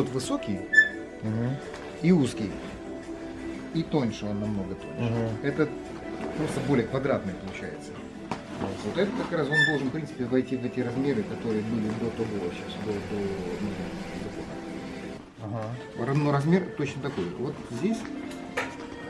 тот высокий Угу. и узкий. И тоньше он намного тоньше. Угу. Это просто более квадратный получается. Вот это как раз он должен, в принципе, войти в эти размеры, которые были до того сейчас, до, до, ну, закона. Ага. Но размер точно такой. Вот здесь,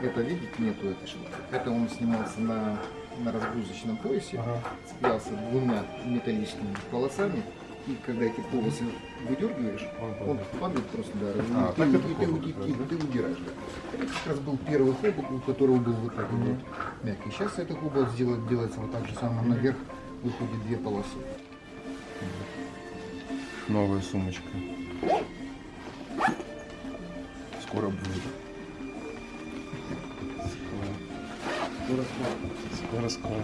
это видите, нету этой шляпы. Это он снимался на, на разгрузочном поясе, Ага. цеплялся двумя металлическими полосами. И когда эти полосы выдергиваешь, Он падает. просто, да, А, и, так ты, ты, и да? ты удираешь. Да. Это как раз был первый хобот, у которого был вот так вот мягкий. Сейчас это хобот сделает, делается вот так же самое. Наверх выходит две полосы. Новая сумочка. Скоро будет. Скоро, скоро, скоро.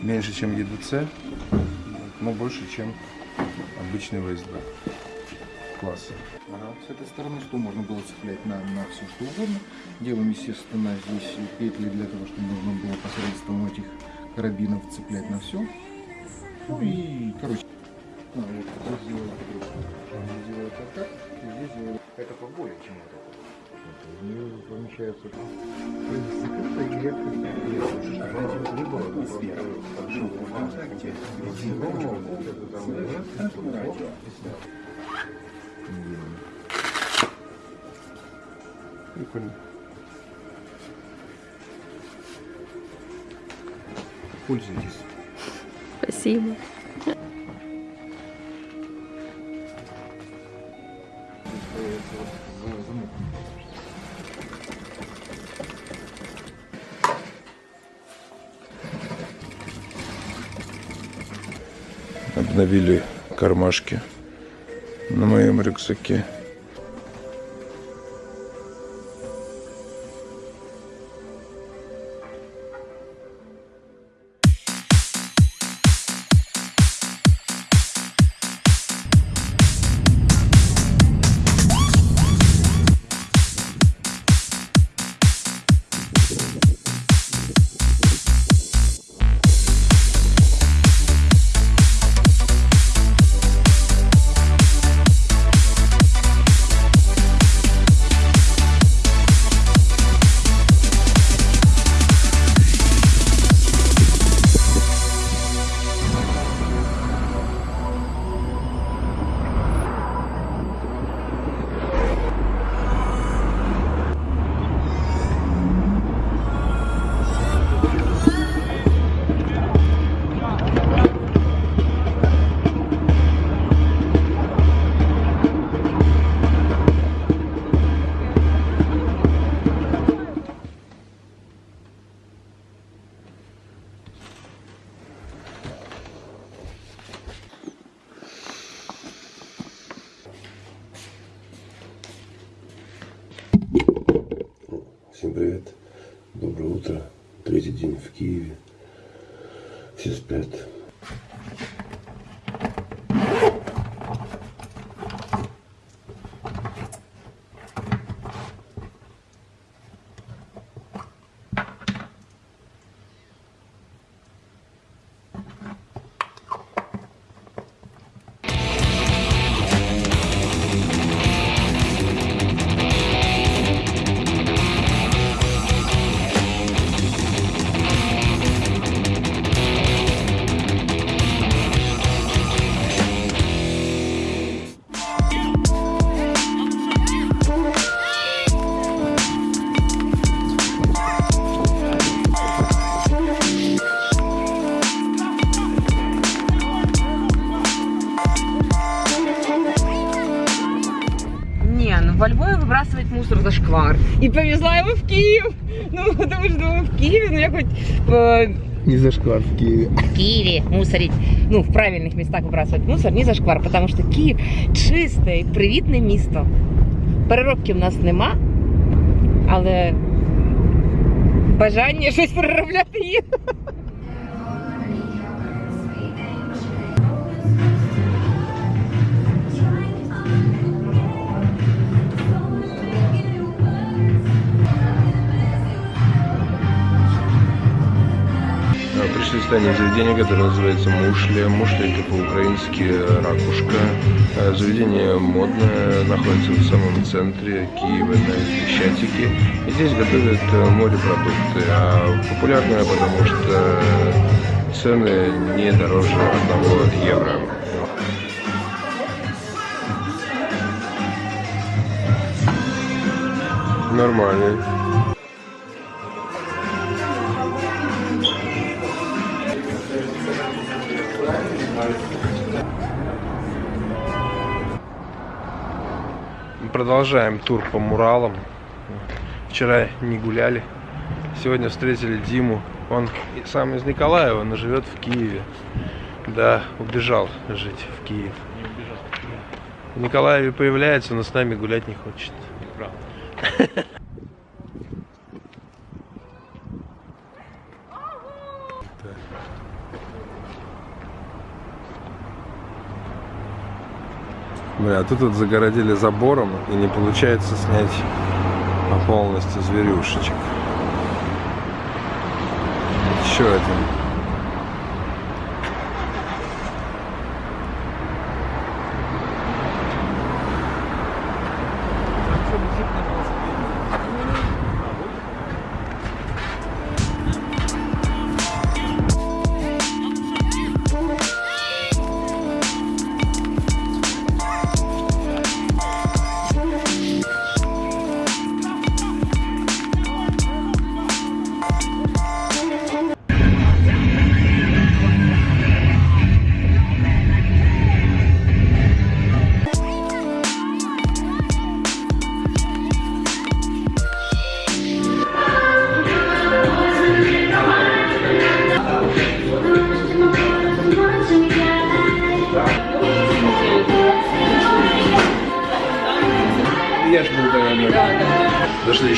Меньше, чем ЕДЦ, но больше, чем обычный ВСД. Классно. Ага. С этой стороны что можно было цеплять на, на все что угодно. Делаем, естественно, здесь петли для того, чтобы можно было посредством этих карабинов цеплять на все. Ну и, короче, а, вот здесь сделали. Здесь сделали вот так, здесь сделали это поболее, чем это. В нее помещаются закрыто и редко либо и сверху. Прикольно. Пользуйтесь. Спасибо. Обновили кармашки на моем рюкзаке. День в Киеве. Все спят. выбрасывать мусор зашквар. И повезла его в Киев. Ну, потому что думаю, в Киеве, ну я хоть э, Не зашквар в Киеве. в Киеве мусорить, ну, в правильних містах вибрасувати мусор, не зашквар, тому що Київ чисте і привітне місто. Переробки в нас нема, але бажання щось переробляти є. Пришли с настояние заведения, которое называется Мушля. Мушля это по-украински ракушка. Э, Заведение модное, находится в самом центре Киева на Крещатике. И здесь готовят э, морепродукты. А популярное, потому что цены не дороже 1 евро. Нормально. Продолжаем тур по Муралам. Вчера не гуляли. Сегодня встретили Диму. Он сам из Николаева, но живет в Киеве. Да, убежал жить в Киев. В Николаеве появляется, но с нами гулять не хочет. Бля, а тут вот загородили забором и не получается снять полностью зверюшечек. Еще один.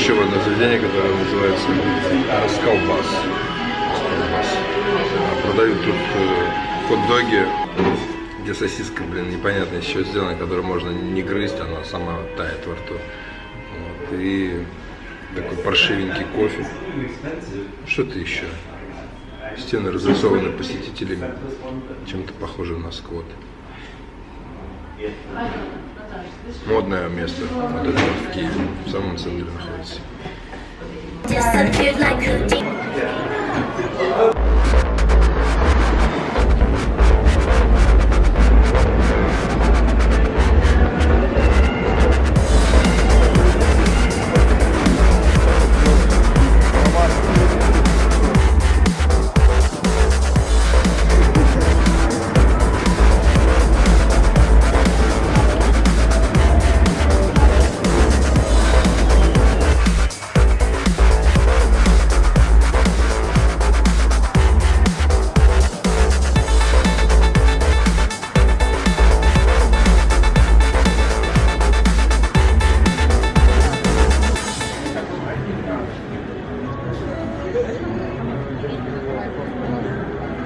Еще одно заведение, которое называется Расколбас. Расколбас. А Продают тут э, хот-доги, где сосиска, блин, непонятно чего сделана, которую можно не грызть, она сама тает во рту. Вот. И такой паршивенький кофе. Что-то еще. Стены разрисованы посетителями, чем-то похоже на сквот. Модное место, вот это в Киеве, в самом центре находится.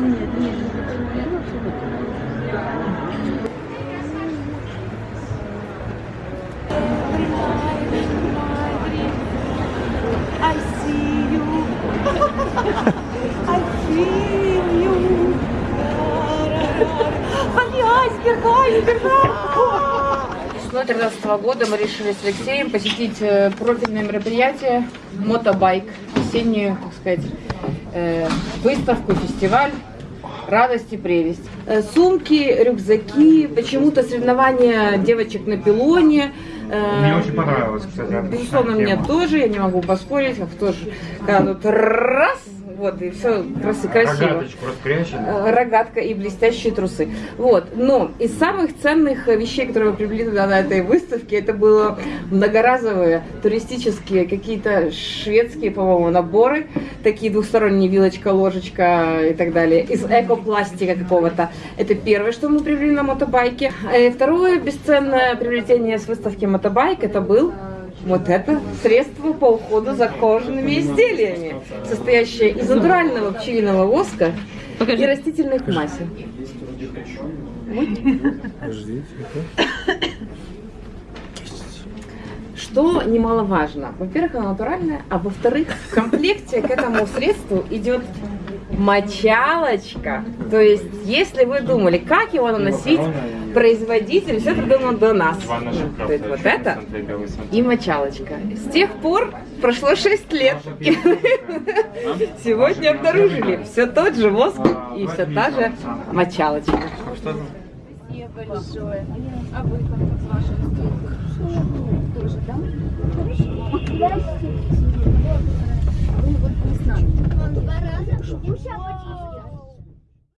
Like Houdini. I see you. I feel you. Айсберг, айсберг. Весной 2013 года мы решили с Алексеем посетить э, профильное мероприятие «Мотобайк», осеннюю, так сказать, э, выставку, фестиваль радость и прелесть. Э, Сумки, рюкзаки, почему-то соревнования девочек на пилоне. Э, Мне очень понравилось, кстати. Безусловно, мне тоже, я не могу поспорить, как тоже, когда тут раз, вот, и все красиво. Рогаточку распрячем. Э, рогатка и блестящие трусы. Вот. Но из самых ценных э, вещей, которые мы приобрели туда на этой выставке, это было многоразовые туристические какие-то шведские, по-моему, наборы, такие двухсторонние вилочка, ложечка и так далее, из экопластика какого-то. Это первое, что мы приобрели на мотобайке. Э, Второе бесценное приобретение с выставки мотобайк, это был вот это средство по уходу за кожаными изделиями, состоящее из натурального пчелиного воска и растительных масел. Что немаловажно. Во-первых, она натуральная, а во-вторых, в комплекте к этому средству идет Мочалочка. То есть, если вы думали, как его наносить, производитель все придумал до нас. То есть вот это и мочалочка. С тех пор прошло 6 лет. И сегодня обнаружили все тот же воск и все та же мочалочка. А большое. А вы как вашей Тоже, да? Хорошо. Вы вот не с нами. Он два раза.